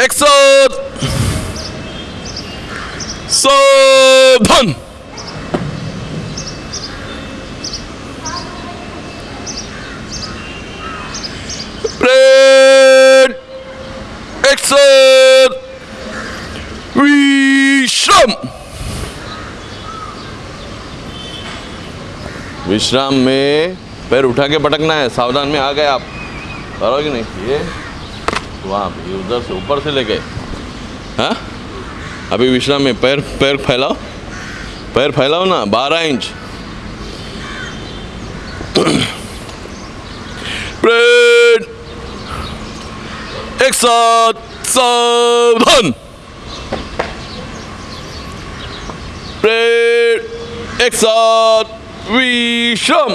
एक सावधान ब्रेड एक साथ विश्राम विश्राम में पैर उठा के पटकना है। सावधान में आ गए आप। करोगे नहीं? ये वहाँ पे उधर से ऊपर से लेके। हाँ? अभी विश्राम में पैर पैर फैलाओ। पैर फैलाओ ना, बारह इंच। एक साथ सावधान। एक साथ विश्राम।